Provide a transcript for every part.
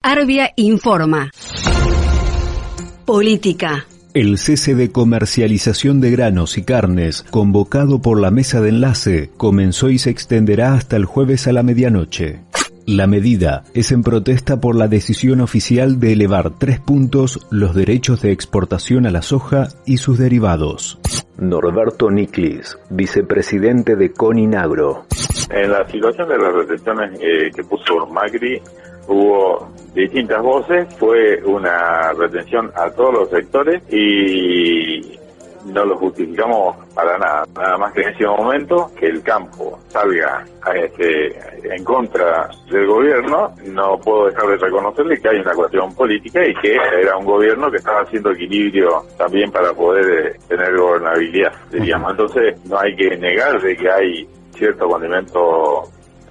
Arbia informa. Política. El cese de comercialización de granos y carnes, convocado por la mesa de enlace, comenzó y se extenderá hasta el jueves a la medianoche. La medida es en protesta por la decisión oficial de elevar tres puntos los derechos de exportación a la soja y sus derivados. Norberto Niclis, vicepresidente de Coninagro. En la situación de las retenciones eh, que puso Macri, hubo distintas voces, fue una retención a todos los sectores y no lo justificamos para nada. Nada más que en ese momento que el campo salga este, en contra del gobierno, no puedo dejar de reconocerle que hay una cuestión política y que era un gobierno que estaba haciendo equilibrio también para poder eh, tener gobernabilidad, diríamos. Entonces no hay que negar de que hay cierto condimento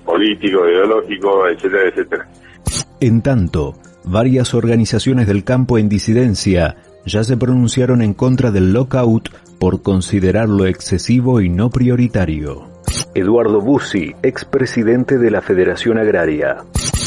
político, ideológico, etcétera, etcétera. En tanto, varias organizaciones del campo en disidencia ya se pronunciaron en contra del lockout por considerarlo excesivo y no prioritario. Eduardo Bussi, expresidente de la Federación Agraria.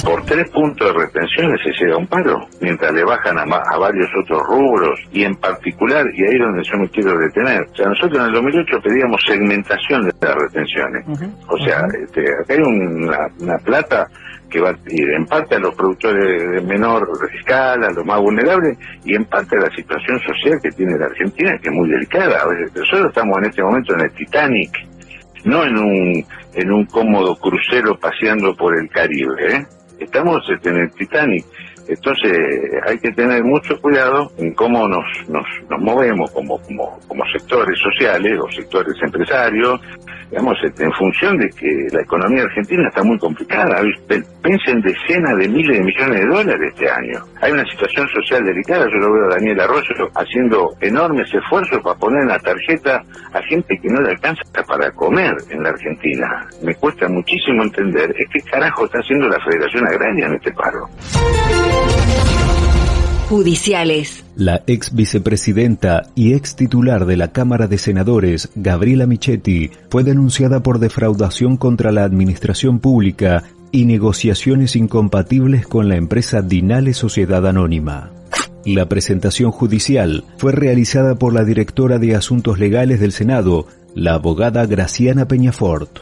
Por tres puntos de retención se llega a un paro, mientras le bajan a, a, varios otros rubros y en particular, y ahí es donde yo me quiero detener, o sea, nosotros en el 2008 pedíamos segmentación de las retenciones. O sea, este, acá hay una, una plata que va a ir en parte a los productores de menor escala, a los más vulnerables, y en parte a la situación social que tiene la Argentina, que es muy delicada. Nosotros estamos en este momento en el Titanic, no en un, en un cómodo crucero paseando por el Caribe, ¿eh? estamos este, en el Titanic. Entonces hay que tener mucho cuidado en cómo nos, nos, nos movemos como, como, como sectores sociales o sectores empresarios, digamos, este, en función de que la economía argentina está muy complicada. Piensen decenas de miles de millones de dólares este año. Hay una situación social delicada. Yo lo veo a Daniel Arroyo haciendo enormes esfuerzos para poner en la tarjeta a gente que no le alcanza para comer en la Argentina. Me cuesta muchísimo entender. Es carajo está haciendo la Federación Agraria en este paro judiciales. La ex vicepresidenta y ex titular de la Cámara de Senadores, Gabriela Michetti, fue denunciada por defraudación contra la administración pública y negociaciones incompatibles con la empresa Dinale Sociedad Anónima. La presentación judicial fue realizada por la directora de Asuntos Legales del Senado, la abogada Graciana Peñafort.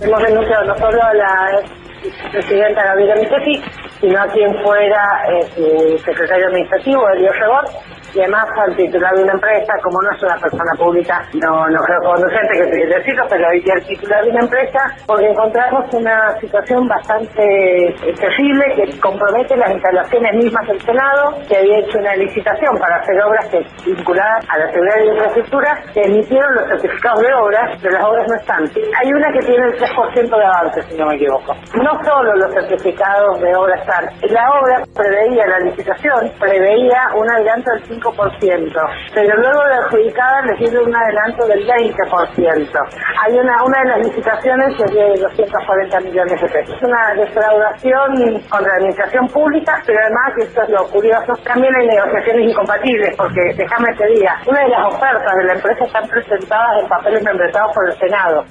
Hemos denunciado no solo a la presidenta Gabriela Michetti, sino a quien fuera eh, su secretario administrativo, Elio Rebot, y además al titular de una empresa, como no es una persona pública, no, no creo conducente que decirlo, pero hoy el titular de una empresa, porque encontramos una situación bastante terrible que compromete las instalaciones mismas del Senado, que había hecho una licitación para hacer obras que vinculadas a la seguridad de infraestructura, que emitieron los certificados de obras, pero las obras no están. Hay una que tiene el 3% de avance, si no me equivoco. No solo los certificados de obras están, la obra preveía, la licitación preveía un adelanto del 5%, pero luego de adjudicada les dio un adelanto del 20%. Hay una, una de las licitaciones que es de 240 millones de pesos. Es una defraudación contra la administración pública, pero además, y esto es lo curioso, también hay negociaciones incompatibles, porque déjame te diga, una de las ofertas de la empresa están presentadas en papeles membretados por el Senado.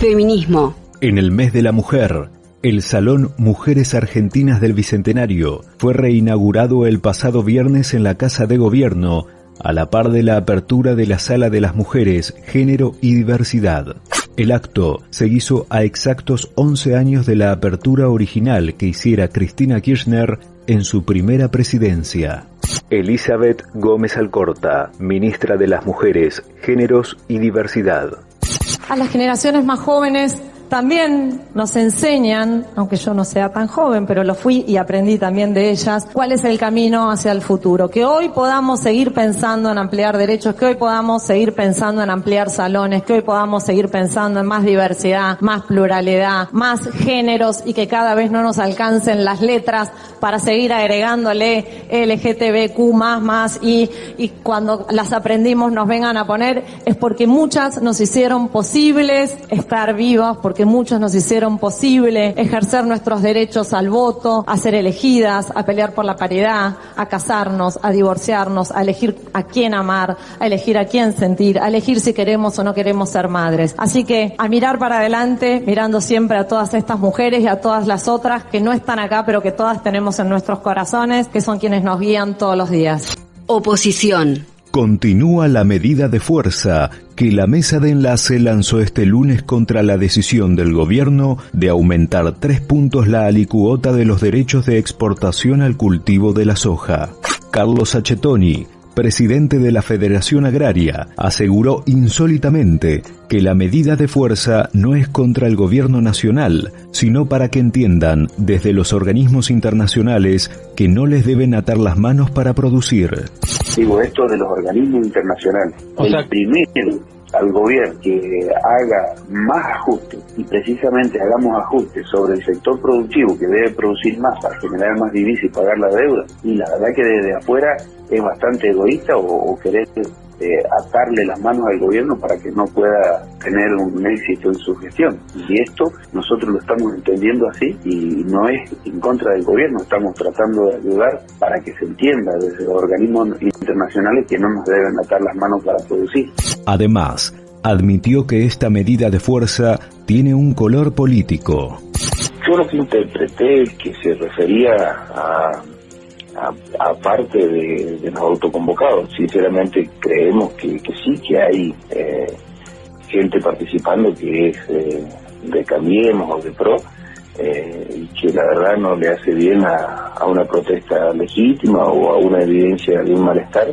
Feminismo. En el mes de la mujer, el Salón Mujeres Argentinas del Bicentenario fue reinaugurado el pasado viernes en la Casa de Gobierno, a la par de la apertura de la Sala de las Mujeres, Género y Diversidad. El acto se hizo a exactos 11 años de la apertura original que hiciera Cristina Kirchner en su primera presidencia. Elizabeth Gómez Alcorta, ministra de las Mujeres, Géneros y Diversidad. A las generaciones más jóvenes también nos enseñan, aunque yo no sea tan joven, pero lo fui y aprendí también de ellas, cuál es el camino hacia el futuro. Que hoy podamos seguir pensando en ampliar derechos, que hoy podamos seguir pensando en ampliar salones, que hoy podamos seguir pensando en más diversidad, más pluralidad, más géneros y que cada vez no nos alcancen las letras para seguir agregándole LGTBQ más, más y, y cuando las aprendimos nos vengan a poner es porque muchas nos hicieron posibles estar vivas, porque porque muchos nos hicieron posible ejercer nuestros derechos al voto, a ser elegidas, a pelear por la paridad, a casarnos, a divorciarnos, a elegir a quién amar, a elegir a quién sentir, a elegir si queremos o no queremos ser madres. Así que a mirar para adelante, mirando siempre a todas estas mujeres y a todas las otras que no están acá, pero que todas tenemos en nuestros corazones, que son quienes nos guían todos los días. Oposición. Continúa la medida de fuerza que la mesa de enlace lanzó este lunes contra la decisión del gobierno de aumentar tres puntos la alicuota de los derechos de exportación al cultivo de la soja. Carlos Achetoni, presidente de la Federación Agraria, aseguró insólitamente que la medida de fuerza no es contra el gobierno nacional, sino para que entiendan desde los organismos internacionales que no les deben atar las manos para producir. Digo esto de los organismos internacionales. el primero al gobierno que haga más ajustes y precisamente hagamos ajustes sobre el sector productivo que debe producir más para generar más divisas y pagar la deuda. Y la verdad que desde afuera es bastante egoísta o, querer eh, atarle las manos al gobierno para que no pueda tener un éxito en su gestión. Y esto nosotros lo estamos entendiendo así y no es en contra del gobierno, estamos tratando de ayudar para que se entienda desde los organismos internacionales que no nos deben atar las manos para producir. Además, admitió que esta medida de fuerza tiene un color político. Yo lo que interpreté que se refería a aparte de, los autoconvocados. Sinceramente creemos que, sí, que hay eh, gente participando que es eh, de Cambiemos o de PRO eh, y que la verdad no le hace bien a, una protesta legítima o a una evidencia de un malestar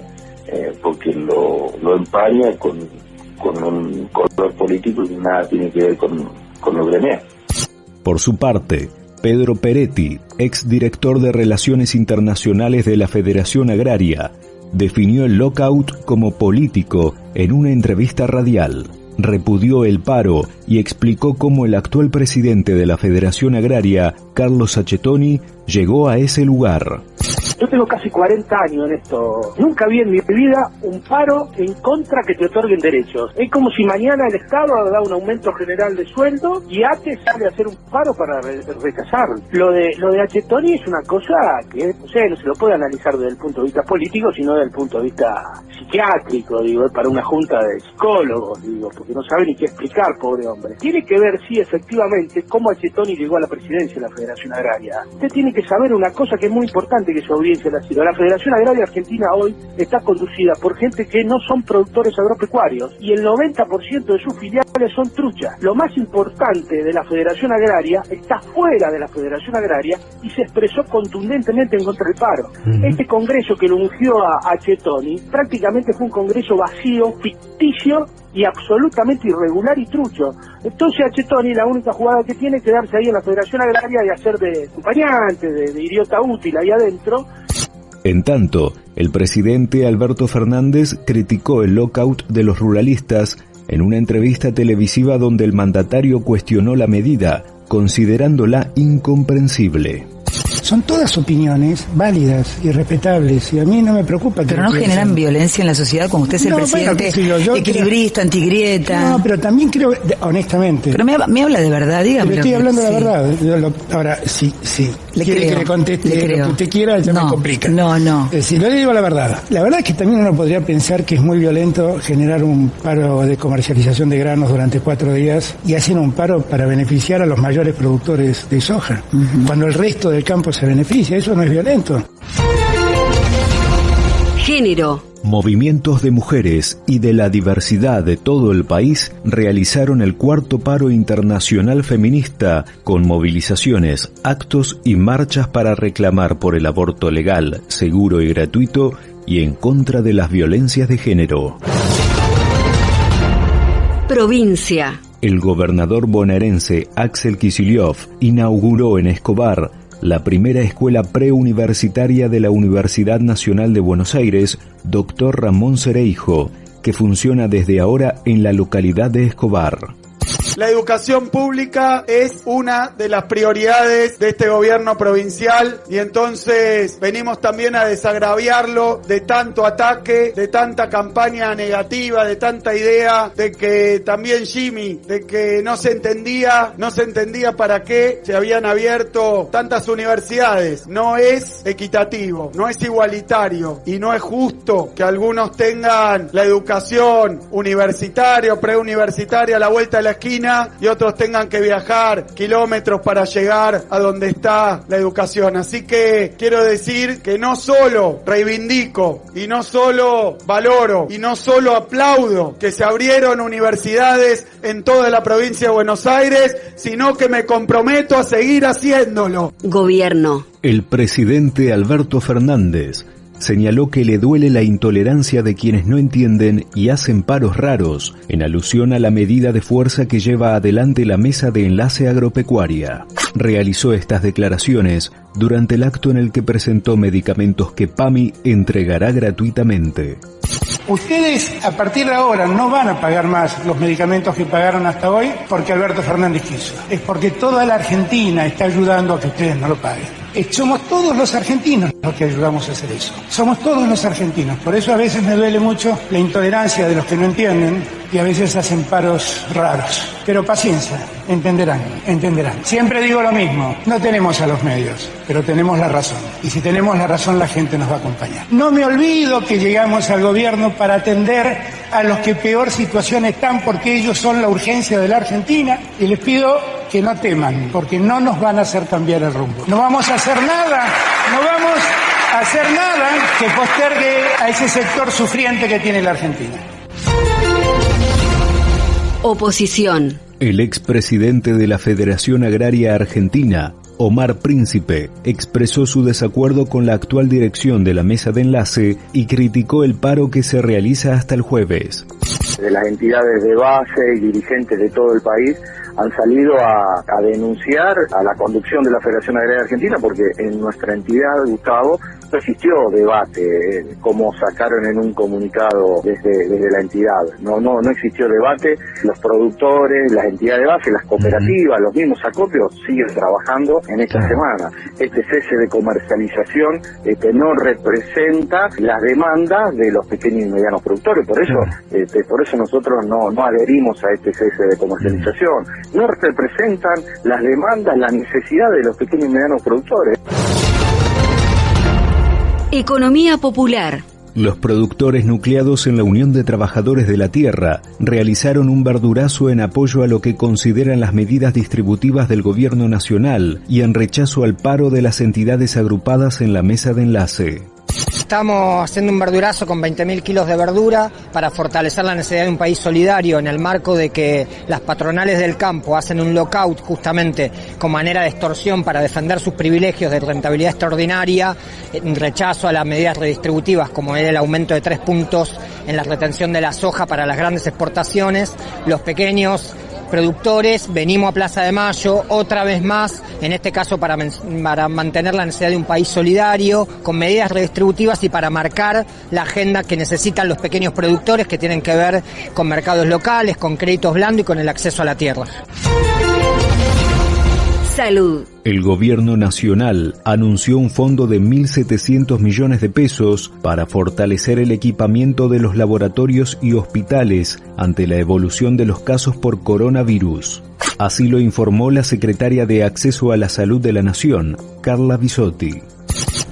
porque lo, empaña con, un color político y nada tiene que ver con, con lo gremial. Por su parte, Pedro Peretti, exdirector de Relaciones Internacionales de la Federación Agraria, definió el lockout como político en una entrevista radial. Repudió el paro y explicó cómo el actual presidente de la Federación Agraria, Carlos Achetoni, llegó a ese lugar. Yo tengo casi 40 años en esto. Nunca vi en mi vida un paro en contra que te otorguen derechos. Es como si mañana el Estado da un aumento general de sueldo y ATE sale a hacer un paro para rechazarlo. Lo de lo de Achetoni es una cosa que, no sé, no se lo puede analizar desde el punto de vista político, sino desde el punto de vista psiquiátrico, digo, para una junta de psicólogos, digo, porque no sabe ni qué explicar, pobre hombre. Tiene que ver, sí, efectivamente, cómo Achetoni llegó a la presidencia de la Federación Agraria. Usted tiene que saber una cosa que es muy importante que la Federación Agraria Argentina hoy está conducida por gente que no son productores agropecuarios y el 90% de sus filiales son truchas. Lo más importante de la Federación Agraria está fuera de la Federación Agraria y se expresó contundentemente en contra del paro. Este congreso que lo ungió a, a Chetoni prácticamente fue un congreso vacío, ficticio y absolutamente irregular y trucho. Entonces a Chetoni la única jugada que tiene es quedarse ahí en la Federación Agraria y hacer de acompañante, de, de idiota útil ahí adentro. En tanto, el presidente Alberto Fernández criticó el lockout de los ruralistas en una entrevista televisiva donde el mandatario cuestionó la medida, considerándola incomprensible son todas opiniones válidas y respetables y a mí no me preocupa que pero no generan violencia en la sociedad como usted es el presidente equilibrista antigrieta. No pero también creo honestamente. Pero me, me habla de verdad dígame pero estoy hablando de la verdad. Ahora sí sí le quiere que le conteste lo que usted quiera ya me complica. no no. Si no le digo la verdad la verdad es que también uno podría pensar que es muy violento generar un paro de comercialización de granos durante cuatro días y hacer un paro para beneficiar a los mayores productores de soja cuando el resto del campo se beneficia, eso no es violento. Género. Movimientos de mujeres y de la diversidad de todo el país realizaron el cuarto paro internacional feminista con movilizaciones, actos y marchas para reclamar por el aborto legal, seguro y gratuito y en contra de las violencias de género. Provincia. El gobernador bonaerense Axel Kicillof inauguró en Escobar la primera escuela preuniversitaria de la Universidad Nacional de Buenos Aires, Dr. Ramón Cereijo, que funciona desde ahora en la localidad de Escobar. La educación pública es una de las prioridades de este gobierno provincial y entonces venimos también a desagraviarlo de tanto ataque, de tanta campaña negativa, de tanta idea de que también Jimmy, de que no se entendía, no se entendía para qué se habían abierto tantas universidades. No es equitativo, no es igualitario y no es justo que algunos tengan la educación universitaria o preuniversitaria a la vuelta de la esquina y otros tengan que viajar kilómetros para llegar a donde está la educación. Así que quiero decir que no solo reivindico y no solo valoro y no solo aplaudo que se abrieron universidades en toda la provincia de Buenos Aires, sino que me comprometo a seguir haciéndolo. Gobierno. El presidente Alberto Fernández señaló que le duele la intolerancia de quienes no entienden y hacen paros raros, en alusión a la medida de fuerza que lleva adelante la Mesa de Enlace Agropecuaria. Realizó estas declaraciones durante el acto en el que presentó medicamentos que PAMI entregará gratuitamente. Ustedes a partir de ahora no van a pagar más los medicamentos que pagaron hasta hoy porque Alberto Fernández quiso. Es porque toda la Argentina está ayudando a que ustedes no lo paguen. Somos todos los argentinos los que ayudamos a hacer eso. Somos todos los argentinos. Por eso a veces me duele mucho la intolerancia de los que no entienden y a veces hacen paros raros. Pero paciencia, entenderán, entenderán. Siempre digo lo mismo, no tenemos a los medios, pero tenemos la razón. Y si tenemos la razón, la gente nos va a acompañar. No me olvido que llegamos al gobierno para atender a los que peor situación están porque ellos son la urgencia de la Argentina y les pido que no teman, porque no nos van a hacer cambiar el rumbo. No vamos a hacer nada, no vamos a hacer nada que postergue a ese sector sufriente que tiene la Argentina. Oposición. El expresidente de la Federación Agraria Argentina, Omar Príncipe, expresó su desacuerdo con la actual dirección de la mesa de enlace y criticó el paro que se realiza hasta el jueves. De las entidades de base y dirigentes de todo el país han salido a, denunciar a la conducción de la Federación Agraria Argentina porque en nuestra entidad, Gustavo, no existió debate, eh, como sacaron en un comunicado desde, desde la entidad. No, no, no existió debate. Los productores, las entidades de base, las cooperativas, los mismos acopios siguen trabajando en esta semana. Este cese de comercialización este, no representa las demandas de los pequeños y medianos productores. Por eso, este, por eso nosotros no, no adherimos a este cese de comercialización no representan las demandas, las necesidades de los pequeños y medianos productores. Economía popular. Los productores nucleados en la Unión de Trabajadores de la Tierra realizaron un verdurazo en apoyo a lo que consideran las medidas distributivas del Gobierno Nacional y en rechazo al paro de las entidades agrupadas en la mesa de enlace. Estamos haciendo un verdurazo con 20.000 kilos de verdura para fortalecer la necesidad de un país solidario en el marco de que las patronales del campo hacen un lockout justamente con manera de extorsión para defender sus privilegios de rentabilidad extraordinaria, en rechazo a las medidas redistributivas como era el aumento de tres puntos en la retención de la soja para las grandes exportaciones, los pequeños productores, venimos a Plaza de Mayo otra vez más, en este caso para, para mantener la necesidad de un país solidario, con medidas redistributivas y para marcar la agenda que necesitan los pequeños productores que tienen que ver con mercados locales, con créditos blandos y con el acceso a la tierra. Salud. El gobierno nacional anunció un fondo de 1.700 millones de pesos para fortalecer el equipamiento de los laboratorios y hospitales ante la evolución de los casos por coronavirus. Así lo informó la secretaria de Acceso a la Salud de la Nación, Carla Bisotti.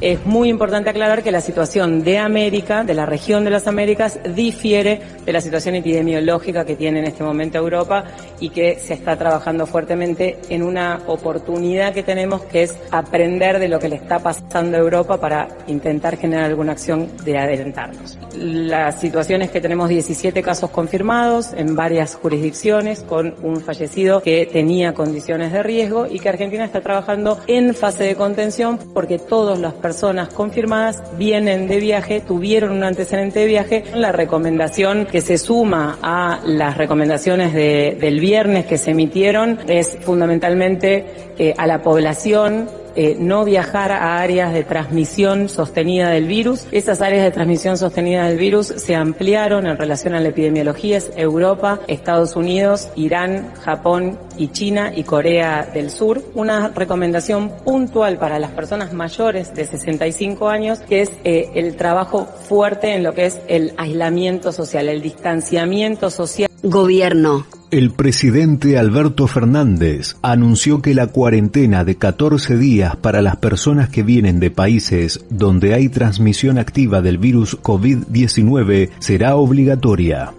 Es muy importante aclarar que la situación de América, de la región de las Américas, difiere de la situación epidemiológica que tiene en este momento Europa y que se está trabajando fuertemente en una oportunidad que tenemos que es aprender de lo que le está pasando a Europa para intentar generar alguna acción de adelantarnos. La situación es que tenemos 17 casos confirmados en varias jurisdicciones con un fallecido que tenía condiciones de riesgo y que Argentina está trabajando en fase de contención porque todas las personas personas confirmadas vienen de viaje, tuvieron un antecedente de viaje. La recomendación que se suma a las recomendaciones de, del viernes que se emitieron es fundamentalmente eh, a la población eh, no viajar a áreas de transmisión sostenida del virus. Esas áreas de transmisión sostenida del virus se ampliaron en relación a la epidemiología, es Europa, Estados Unidos, Irán, Japón y China y Corea del Sur. Una recomendación puntual para las personas mayores de 65 años que es eh, el trabajo fuerte en lo que es el aislamiento social, el distanciamiento social. Gobierno. El presidente Alberto Fernández anunció que la cuarentena de 14 días para las personas que vienen de países donde hay transmisión activa del virus COVID-19 será obligatoria.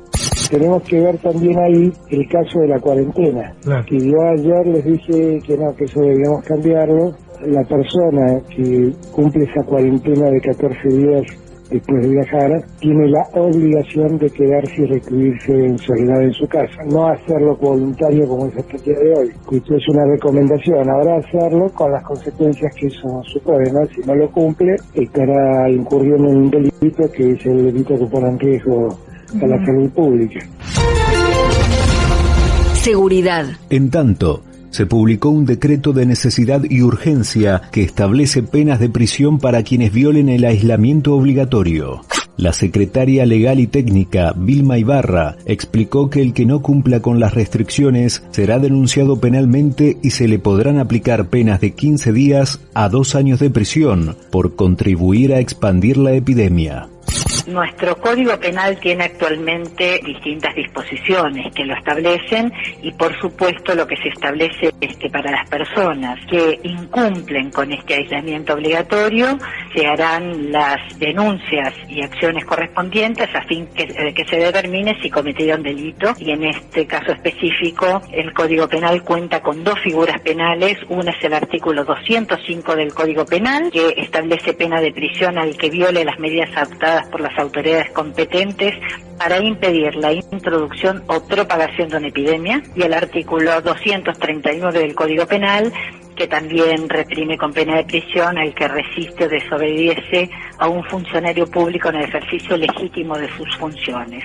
Tenemos que ver también ahí el caso de la cuarentena, que yo ayer les dije que no, que eso debíamos cambiarlo. La persona que cumple esa cuarentena de 14 días después de viajar, tiene la obligación de quedarse y recluirse en soledad en su casa, no hacerlo voluntario como es hasta el día de hoy. Esto es una recomendación, ahora hacerlo con las consecuencias que eso supone, ¿no? Si no lo cumple, estará incurriendo en un delito que es el delito que pone en riesgo a la salud pública. Seguridad. En tanto, se publicó un decreto de necesidad y urgencia que establece penas de prisión para quienes violen el aislamiento obligatorio. La secretaria legal y técnica, Vilma Ibarra, explicó que el que no cumpla con las restricciones será denunciado penalmente y se le podrán aplicar penas de 15 días a dos años de prisión por contribuir a expandir la epidemia. Nuestro Código Penal tiene actualmente distintas disposiciones que lo establecen y por supuesto lo que se establece es que para las personas que incumplen con este aislamiento obligatorio se harán las denuncias y acciones correspondientes a fin que, de que se determine si cometieron delito. Y en este caso específico el Código Penal cuenta con dos figuras penales, una es el artículo 205 del Código Penal que establece pena de prisión al que viole las medidas adoptadas por las autoridades competentes para impedir la introducción o propagación de una epidemia y el artículo 239 del Código Penal que también reprime con pena de prisión al que resiste o desobedece a un funcionario público en el ejercicio legítimo de sus funciones.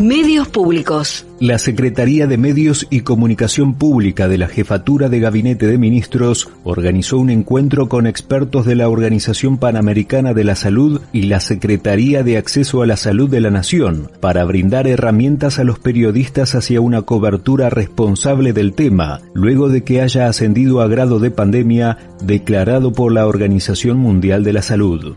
Medios públicos. La Secretaría de Medios y Comunicación Pública de la Jefatura de Gabinete de Ministros organizó un encuentro con expertos de la Organización Panamericana de la Salud y la Secretaría de Acceso a la Salud de la Nación para brindar herramientas a los periodistas hacia una cobertura responsable del tema, luego de que haya ascendido a grado de pandemia declarado por la Organización Mundial de la Salud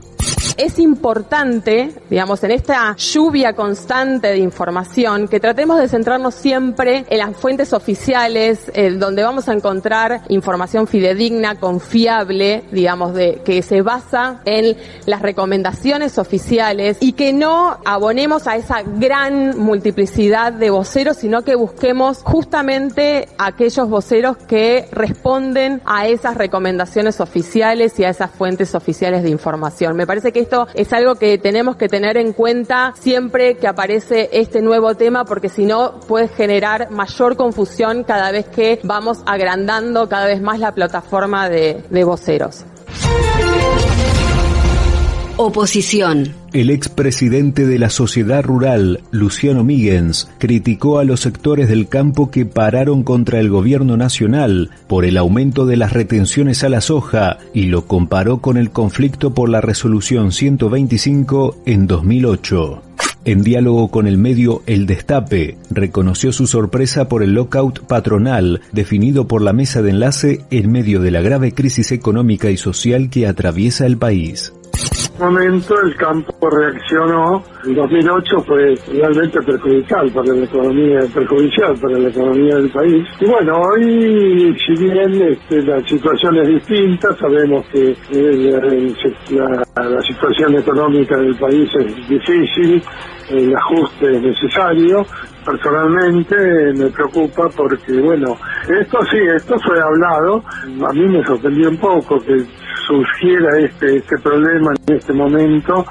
es importante, digamos, en esta lluvia constante de información, que tratemos de centrarnos siempre en las fuentes oficiales, eh, donde vamos a encontrar información fidedigna, confiable, digamos, de, que se basa en las recomendaciones oficiales y que no abonemos a esa gran multiplicidad de voceros, sino que busquemos justamente aquellos voceros que responden a esas recomendaciones oficiales y a esas fuentes oficiales de información. Me parece que esto es algo que tenemos que tener en cuenta siempre que aparece este nuevo tema porque si no puede generar mayor confusión cada vez que vamos agrandando cada vez más la plataforma de, de voceros. Oposición. El expresidente de la Sociedad Rural, Luciano Míguez, criticó a los sectores del campo que pararon contra el gobierno nacional por el aumento de las retenciones a la soja y lo comparó con el conflicto por la resolución 125 en 2008. En diálogo con el medio El Destape, reconoció su sorpresa por el lockout patronal definido por la mesa de enlace en medio de la grave crisis económica y social que atraviesa el país momento el campo reaccionó. En 2008 fue realmente perjudicial para la economía, perjudicial para la economía del país. Y bueno, hoy, si bien este, la situación es distinta, sabemos que eh, la, la, situación económica del país es difícil, el ajuste es necesario. Personalmente me preocupa porque, bueno, esto sí, esto fue hablado. A mí me sorprendió un poco que surgiera este, este problema en este momento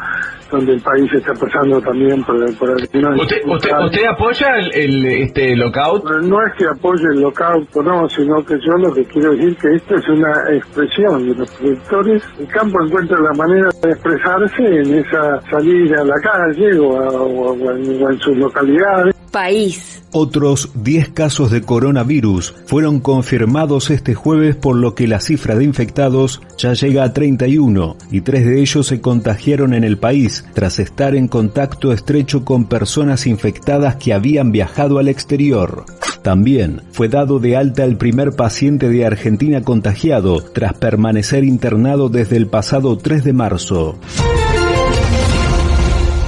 donde el país está pasando también por, por ¿Usted, usted, ¿Usted, apoya el, este lockout? No es que apoye el lockout, no, sino que yo lo que quiero decir que esto es una expresión de los productores. El campo encuentra la manera de expresarse en esa salida a la calle o, en, o en sus localidades País. Otros 10 casos de coronavirus fueron confirmados este jueves por lo que la cifra de infectados ya llega a 31 y tres de ellos se contagiaron en el país tras estar en contacto estrecho con personas infectadas que habían viajado al exterior. También fue dado de alta el primer paciente de Argentina contagiado tras permanecer internado desde el pasado 3 de marzo.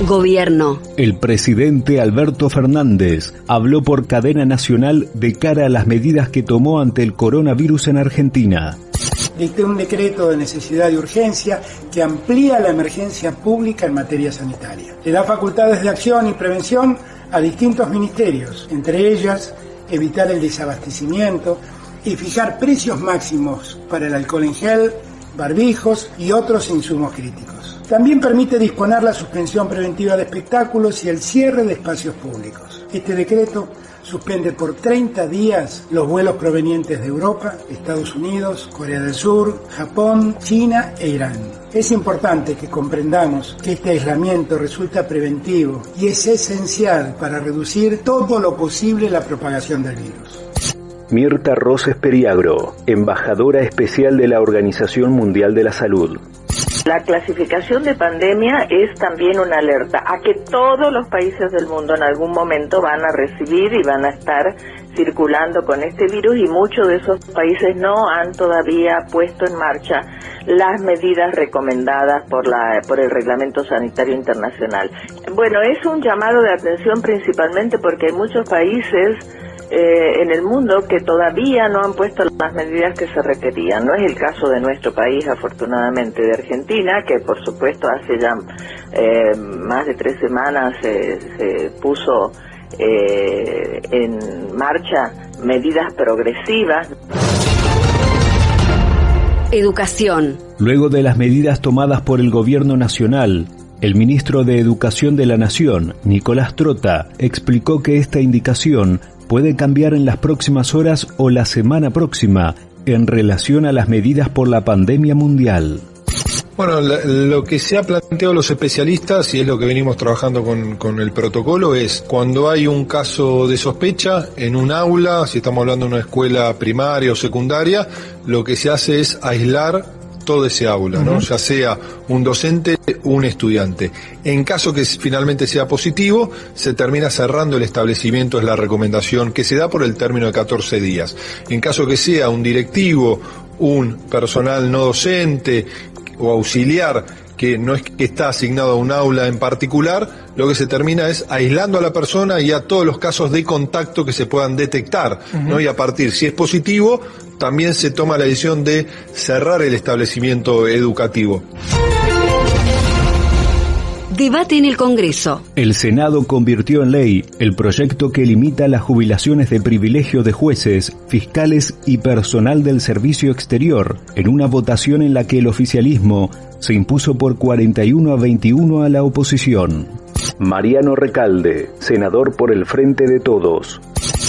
Gobierno. El presidente Alberto Fernández habló por cadena nacional de cara a las medidas que tomó ante el coronavirus en Argentina. Dicté un decreto de necesidad y urgencia que amplía la emergencia pública en materia sanitaria. Le da facultades de acción y prevención a distintos ministerios, entre ellas evitar el desabastecimiento y fijar precios máximos para el alcohol en gel, barbijos y otros insumos críticos. También permite disponer la suspensión preventiva de espectáculos y el cierre de espacios públicos. Este decreto suspende por 30 días los vuelos provenientes de Europa, Estados Unidos, Corea del Sur, Japón, China e Irán. Es importante que comprendamos que este aislamiento resulta preventivo y es esencial para reducir todo lo posible la propagación del virus. Mirta Roses Periagro, embajadora especial de la Organización Mundial de la Salud. La clasificación de pandemia es también una alerta a que todos los países del mundo en algún momento van a recibir y van a estar circulando con este virus y muchos de esos países no han todavía puesto en marcha las medidas recomendadas por la por el Reglamento Sanitario Internacional. Bueno, es un llamado de atención principalmente porque hay muchos países eh, en el mundo que todavía no han puesto las medidas que se requerían. No es el caso de nuestro país, afortunadamente, de Argentina, que por supuesto hace ya eh, más de tres semanas se puso eh, en marcha medidas progresivas. Educación. Luego de las medidas tomadas por el gobierno nacional, el ministro de Educación de la Nación, Nicolás Trota, explicó que esta indicación puede cambiar en las próximas horas o la semana próxima en relación a las medidas por la pandemia mundial. Bueno, lo que se ha planteado los especialistas, y es lo que venimos trabajando con, con, el protocolo, es cuando hay un caso de sospecha en un aula, si estamos hablando de una escuela primaria o secundaria, lo que se hace es aislar todo ese aula, ¿no? Ya sea un docente o un estudiante. En caso que finalmente sea positivo, se termina cerrando el establecimiento, es la recomendación que se da por el término de 14 días. En caso que sea un directivo, un personal no docente o auxiliar que no es que está asignado a un aula en particular, lo que se termina es aislando a la persona y a todos los casos de contacto que se puedan detectar, ¿no? Y a partir, si es positivo, también se toma la decisión de cerrar el establecimiento educativo. Debate en el Congreso. El Senado convirtió en ley el proyecto que limita las jubilaciones de privilegio de jueces, fiscales y personal del servicio exterior, en una votación en la que el oficialismo se impuso por 41 a 21 a la oposición. Mariano Recalde, senador por el Frente de Todos.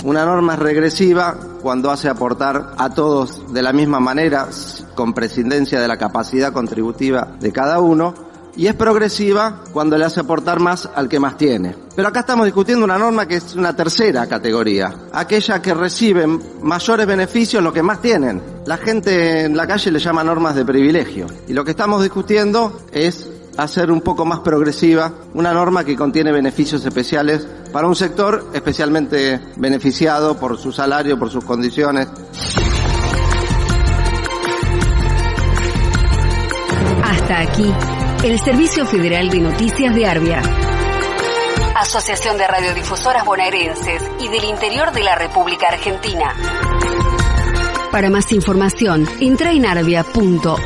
Una norma es regresiva cuando hace aportar a todos de la misma manera, con prescindencia de la capacidad contributiva de cada uno, y es progresiva cuando le hace aportar más al que más tiene. Pero acá estamos discutiendo una norma que es una tercera categoría, aquella que reciben mayores beneficios los que más tienen. La gente en la calle le llama normas de privilegio y lo que estamos discutiendo es hacer un poco más progresiva una norma que contiene beneficios especiales para un sector especialmente beneficiado por su salario, por sus condiciones. Hasta aquí, el Servicio Federal de Noticias de Arbia. Asociación de Radiodifusoras Bonaerenses y del Interior de la República Argentina. Para más información, entra en arbia.org.ar.